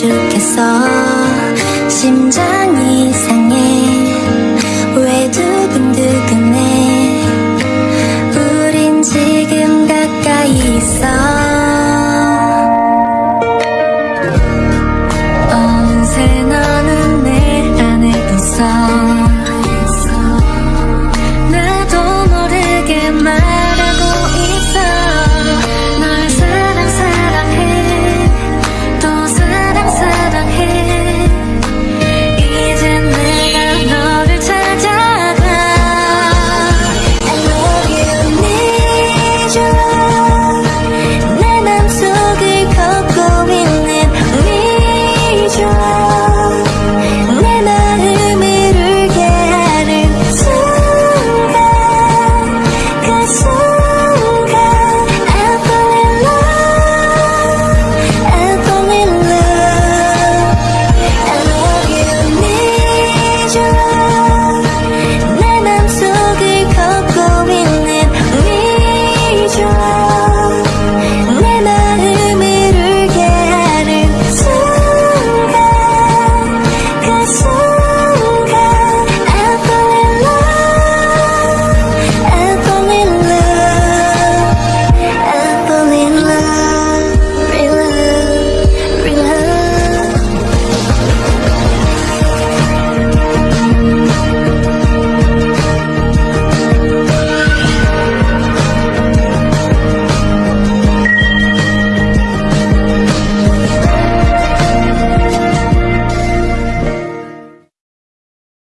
죽겠어. 심장